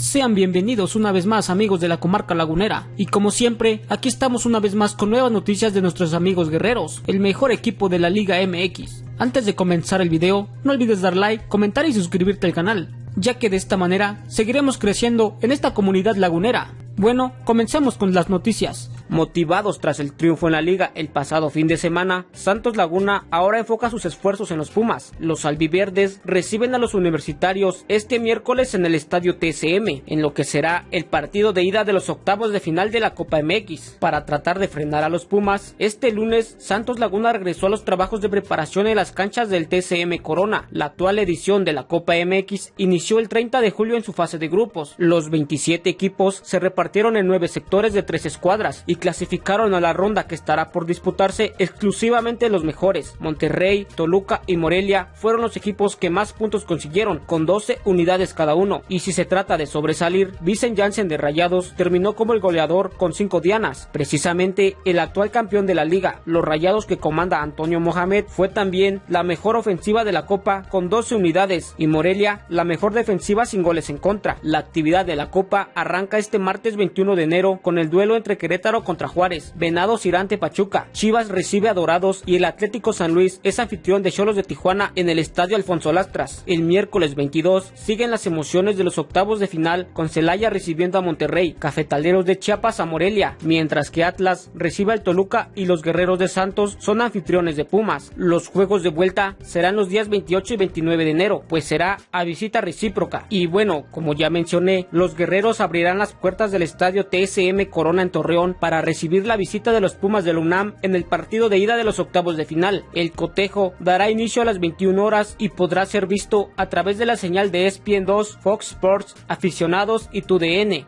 Sean bienvenidos una vez más amigos de la comarca lagunera y como siempre aquí estamos una vez más con nuevas noticias de nuestros amigos guerreros, el mejor equipo de la Liga MX. Antes de comenzar el video, no olvides dar like, comentar y suscribirte al canal, ya que de esta manera seguiremos creciendo en esta comunidad lagunera. Bueno, comencemos con las noticias. Motivados tras el triunfo en la liga el pasado fin de semana, Santos Laguna ahora enfoca sus esfuerzos en los Pumas. Los albiverdes reciben a los universitarios este miércoles en el estadio TSM, en lo que será el partido de ida de los octavos de final de la Copa MX. Para tratar de frenar a los Pumas, este lunes Santos Laguna regresó a los trabajos de preparación en las canchas del TSM Corona. La actual edición de la Copa MX inició el 30 de julio en su fase de grupos. Los 27 equipos se repartieron en nueve sectores de tres escuadras y clasificaron a la ronda que estará por disputarse exclusivamente los mejores. Monterrey, Toluca y Morelia fueron los equipos que más puntos consiguieron, con 12 unidades cada uno. Y si se trata de sobresalir, Vicen Janssen de Rayados terminó como el goleador con 5 dianas. Precisamente el actual campeón de la liga, los Rayados que comanda Antonio Mohamed, fue también la mejor ofensiva de la Copa con 12 unidades y Morelia la mejor defensiva sin goles en contra. La actividad de la Copa arranca este martes 21 de enero con el duelo entre Querétaro contra Juárez, Venados Irante Pachuca, Chivas recibe a Dorados y el Atlético San Luis es anfitrión de Cholos de Tijuana en el Estadio Alfonso Lastras. El miércoles 22 siguen las emociones de los octavos de final con Celaya recibiendo a Monterrey, Cafetaleros de Chiapas a Morelia, mientras que Atlas recibe al Toluca y los Guerreros de Santos son anfitriones de Pumas. Los juegos de vuelta serán los días 28 y 29 de enero, pues será a visita recíproca. Y bueno, como ya mencioné, los Guerreros abrirán las puertas del Estadio TSM Corona en Torreón para recibir la visita de los Pumas del UNAM en el partido de ida de los octavos de final. El cotejo dará inicio a las 21 horas y podrá ser visto a través de la señal de ESPN 2, Fox Sports, aficionados y TUDN.